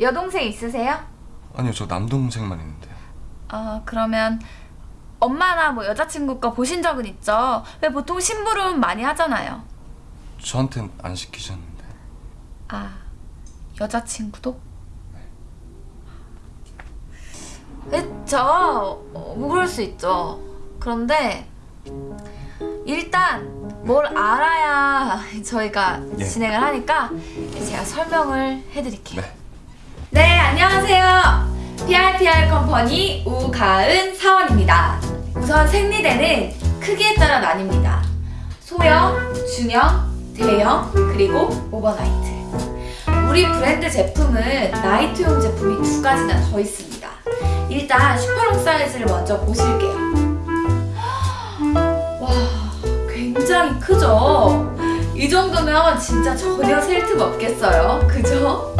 여동생 있으세요? 아니요 저 남동생만 있는데요 어, 그러면 엄마나 뭐 여자친구 거 보신 적은 있죠? 왜 보통 심부름 많이 하잖아요. 저한텐 안 시키셨는데 아, 여자친구도? 그쵸. 어, 뭐 그럴 수 있죠. 그런데 일단 뭘 알아야 저희가 예. 진행을 하니까 제가 설명을 해드릴게요. 네 네, 안녕하세요. PRPR 컴퍼니 우가은 사원입니다. 우선 생리대는 크기에 따라 나뉩니다. 소형, 중형, 대형, 그리고 overnight. 우리 브랜드 제품은 night용 제품이 두 가지나 더 있습니다. 일단 super long 사이즈를 먼저 보실게요. 와, 굉장히 크죠? 이 정도면 진짜 전혀 셀 틈 없겠어요. 그죠?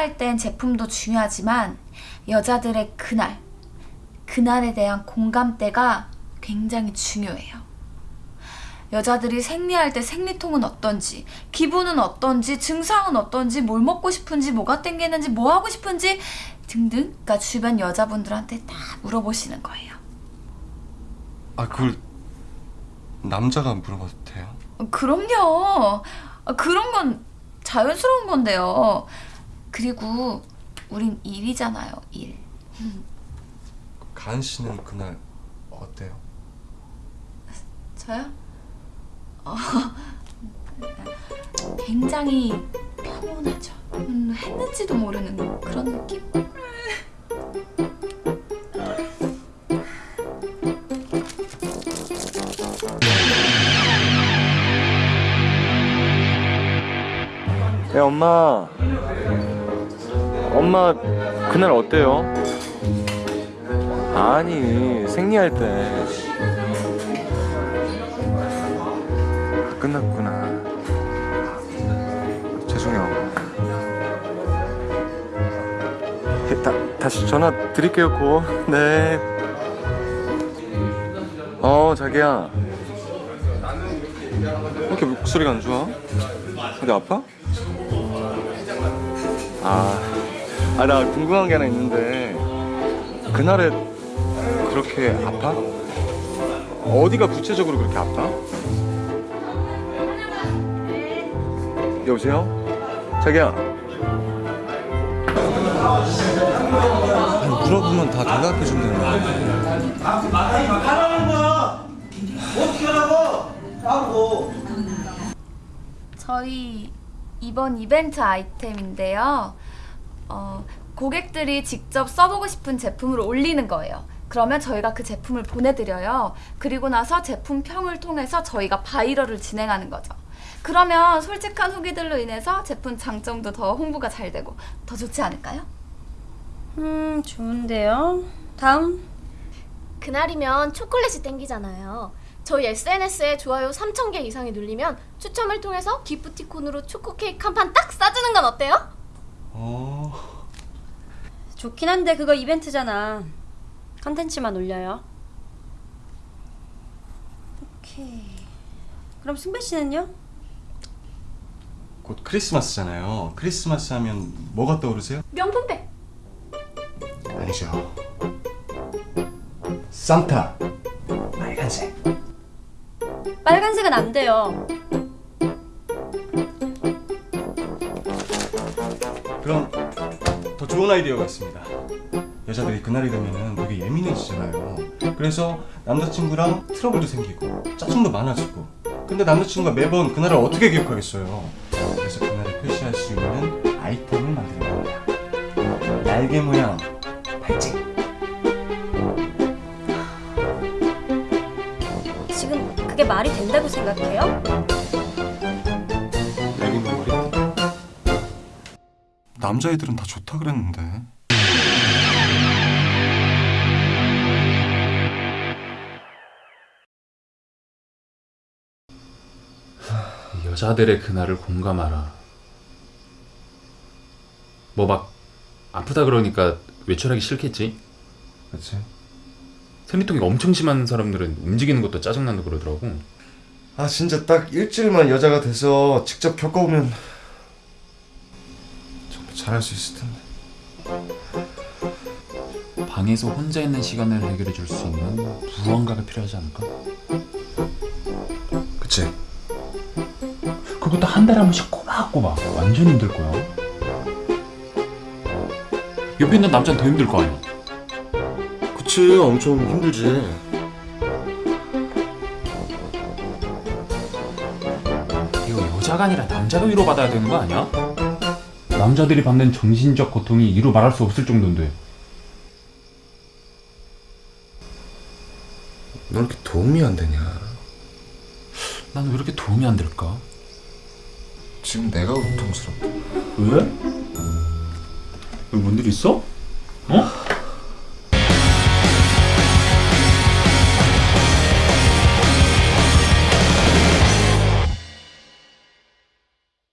홍보할 땐 제품도 중요하지만 여자들의 그날, 그날에 대한 공감대가 굉장히 중요해요. 여자들이 생리할 때 생리통은 어떤지, 기분은 어떤지, 증상은 어떤지, 뭘 먹고 싶은지, 뭐가 땡기는지, 뭐 하고 싶은지 등등 그러니까 주변 여자분들한테 다 물어보시는 거예요. 아 그걸 남자가 물어봐도 돼요? 어, 그럼요. 아, 그런 건 자연스러운 건데요. 그리고 우린 일이잖아요, 일. 가은 씨는 그날 어때요? 저요? 어, 굉장히 평온하죠. 음, 했는지도 모르는 그런 느낌? 네 엄마 엄마 그날 어때요? 아니 생리할 때. 아, 끝났구나. 죄송해요. 네, 다, 다시 전화 드릴게요 고네. 어 자기야. 왜 이렇게 목소리가 안 좋아? 어디 아파? 아, 아, 나 궁금한 게 하나 있는데, 그날에 그렇게 아파? 어디가 구체적으로 그렇게 아파? 여보세요? 자기야. 아니 물어보면 다 대답해 준다는 하라는 거야. 어떻게 하라고? 하고. 저희 이번 이벤트 아이템인데요. 어, 고객들이 직접 써보고 싶은 제품을 올리는 거예요. 그러면 저희가 그 제품을 보내드려요. 그리고 나서 제품 평을 통해서 저희가 바이럴을 진행하는 거죠. 그러면 솔직한 후기들로 인해서 제품 장점도 더 홍보가 잘 되고 더 좋지 않을까요? 음, 좋은데요. 다음. 그날이면 초콜릿이 땡기잖아요. 저희 SNS에 좋아요 3,000개 이상이 눌리면 추첨을 통해서 기프티콘으로 초코 케이크 한 판 딱 싸주는 건 어때요? 어... 좋긴 한데 그거 이벤트잖아. 컨텐츠만 올려요. 오케이. 그럼 승배 씨는요? 곧 크리스마스잖아요 크리스마스 하면 뭐가 떠오르세요? 명품백! 아니죠 산타 빨간색 빨간색은 안 돼요. 그럼 더 좋은 아이디어가 있습니다. 여자들이 그날이 되면은 되게 예민해지잖아요. 그래서 남자친구랑 트러블도 생기고 짜증도 많아지고. 근데 남자친구가 매번 그날을 어떻게 기억하겠어요? 그래서 그날을 표시할 수 있는 아이템을 만드는 겁니다. 날개 모양 팔찌. 지금 그게 말이 된다고 생각해요? 남자애들은 다 좋다 그랬는데. 여자들의 그날을 공감하라. 뭐 막 아프다 그러니까 외출하기 싫겠지. 그렇지? 생리통이 엄청 심한 사람들은 움직이는 것도 짜증난다 그러더라고. 아 진짜 딱 일주일만 여자가 돼서 직접 겪어보면 잘할 수 있을 텐데. 방에서 혼자 있는 시간을 해결해 줄 수 있는 무언가가 필요하지 않을까? 그치? 그것도 한 달에 한 번씩 꼬박꼬박 완전 힘들 거야. 옆에 있는 남자는 더 힘들 거 아니야. 그치 엄청 힘들지. 이거 여자가 아니라 남자가 위로받아야 되는 거 아니야? 남자들이 받는 정신적 고통이 이루 말할 수 없을 정도인데 너 이렇게 도움이 안 되냐? 난 왜 이렇게 도움이 안 될까? 지금 내가 고통스럽다. 왜? 왜 뭔 일 있어? 어?